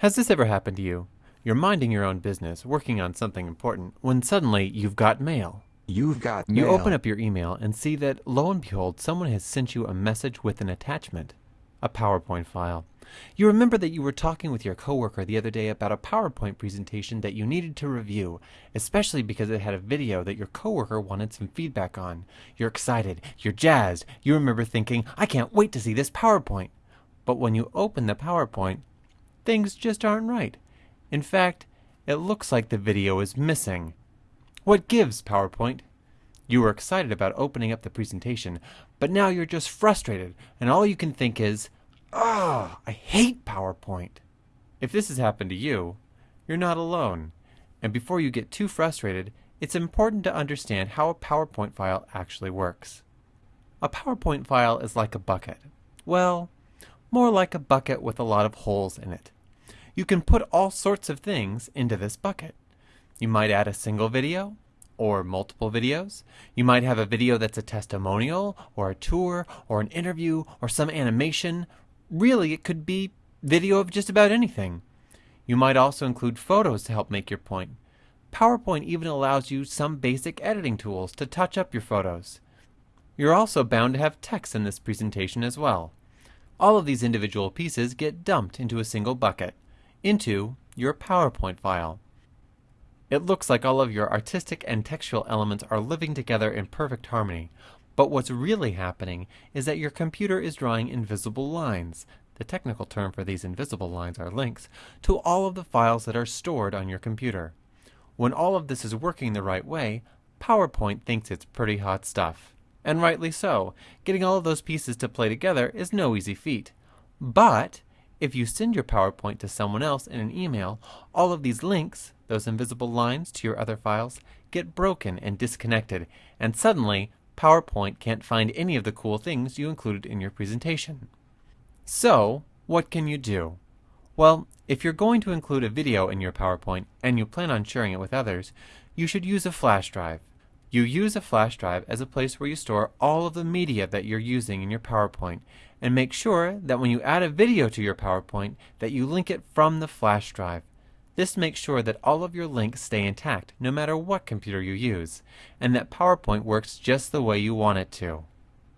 Has this ever happened to you? You're minding your own business, working on something important, when suddenly you've got mail. You've got mail. You open up your email and see that, lo and behold, someone has sent you a message with an attachment a PowerPoint file. You remember that you were talking with your coworker the other day about a PowerPoint presentation that you needed to review, especially because it had a video that your coworker wanted some feedback on. You're excited, you're jazzed, you remember thinking, I can't wait to see this PowerPoint. But when you open the PowerPoint, things just aren't right. In fact, it looks like the video is missing. What gives, PowerPoint? You were excited about opening up the presentation, but now you're just frustrated, and all you can think is, Ah, I hate PowerPoint. If this has happened to you, you're not alone. And before you get too frustrated, it's important to understand how a PowerPoint file actually works. A PowerPoint file is like a bucket. Well, more like a bucket with a lot of holes in it. You can put all sorts of things into this bucket. You might add a single video or multiple videos. You might have a video that's a testimonial or a tour or an interview or some animation. Really, it could be video of just about anything. You might also include photos to help make your point. PowerPoint even allows you some basic editing tools to touch up your photos. You're also bound to have text in this presentation as well. All of these individual pieces get dumped into a single bucket, into your PowerPoint file. It looks like all of your artistic and textual elements are living together in perfect harmony, but what's really happening is that your computer is drawing invisible lines, the technical term for these invisible lines are links, to all of the files that are stored on your computer. When all of this is working the right way, PowerPoint thinks it's pretty hot stuff. And rightly so. Getting all of those pieces to play together is no easy feat. But if you send your PowerPoint to someone else in an email, all of these links, those invisible lines to your other files, get broken and disconnected, and suddenly PowerPoint can't find any of the cool things you included in your presentation. So, what can you do? Well, if you're going to include a video in your PowerPoint and you plan on sharing it with others, you should use a flash drive. You use a flash drive as a place where you store all of the media that you're using in your PowerPoint and make sure that when you add a video to your PowerPoint that you link it from the flash drive. This makes sure that all of your links stay intact no matter what computer you use and that PowerPoint works just the way you want it to.